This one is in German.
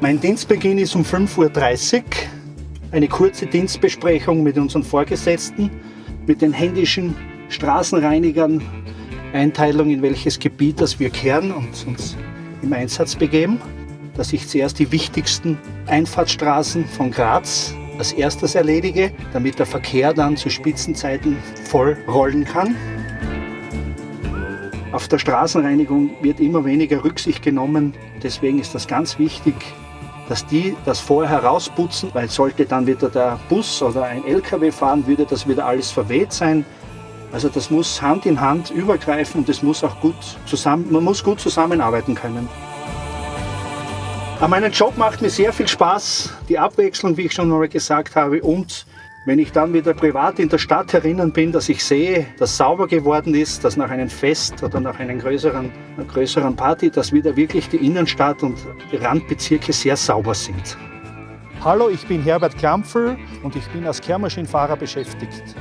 Mein Dienstbeginn ist um 5.30 Uhr. Eine kurze Dienstbesprechung mit unseren Vorgesetzten, mit den händischen Straßenreinigern, Einteilung in welches Gebiet das wir kehren und uns im Einsatz begeben. Dass ich zuerst die wichtigsten Einfahrtsstraßen von Graz als erstes erledige, damit der Verkehr dann zu Spitzenzeiten voll rollen kann. Auf der Straßenreinigung wird immer weniger Rücksicht genommen. Deswegen ist das ganz wichtig, dass die das vorher herausputzen, weil sollte dann wieder der Bus oder ein LKW fahren, würde das wieder alles verweht sein. Also das muss Hand in Hand übergreifen und das muss auch gut zusammen, man muss gut zusammenarbeiten können. Aber mein Job macht mir sehr viel Spaß, die Abwechslung, wie ich schon mal gesagt habe, und wenn ich dann wieder privat in der Stadt herinnen bin, dass ich sehe, dass sauber geworden ist, dass nach einem Fest oder nach einer größeren, einer größeren Party, dass wieder wirklich die Innenstadt und die Randbezirke sehr sauber sind. Hallo, ich bin Herbert Klampfel und ich bin als Kehrmaschinenfahrer beschäftigt.